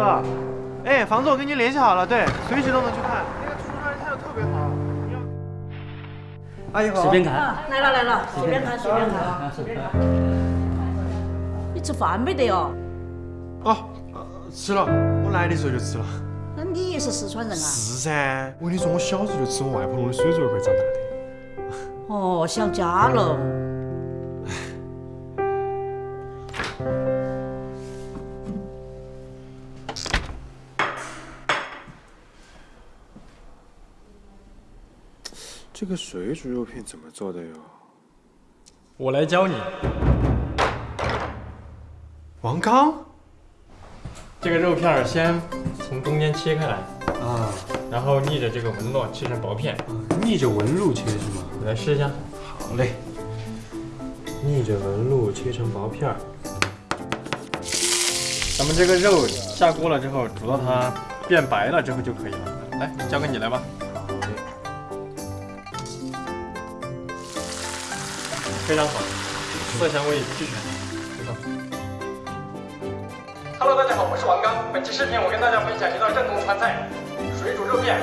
哥，哎，房子我跟您联系好了，对，随时都能去看。那个出租车态度特别好。阿姨好，随便看。来了来了，随便看随便看随便看。你吃饭没得哦？哦，吃了，我来的时候就吃了。那你也是四川人啊？是噻，我跟你说，我小时候就吃我外婆弄的水煮肉块长大的。哦，想家了。这个水煮肉片怎么做的哟？我来教你。王刚，这个肉片先从中间切开来啊，然后逆着这个纹路切成薄片。逆着纹路切是吗？来试一下。好嘞。逆着纹路切成薄片儿。咱们这个肉下锅了之后，煮到它变白了之后就可以了。来，交给你来吧。非常好，色香味俱全，不错。Hello，大家好，我是王刚。本期视频我跟大家分享一道正宗川菜——水煮肉片。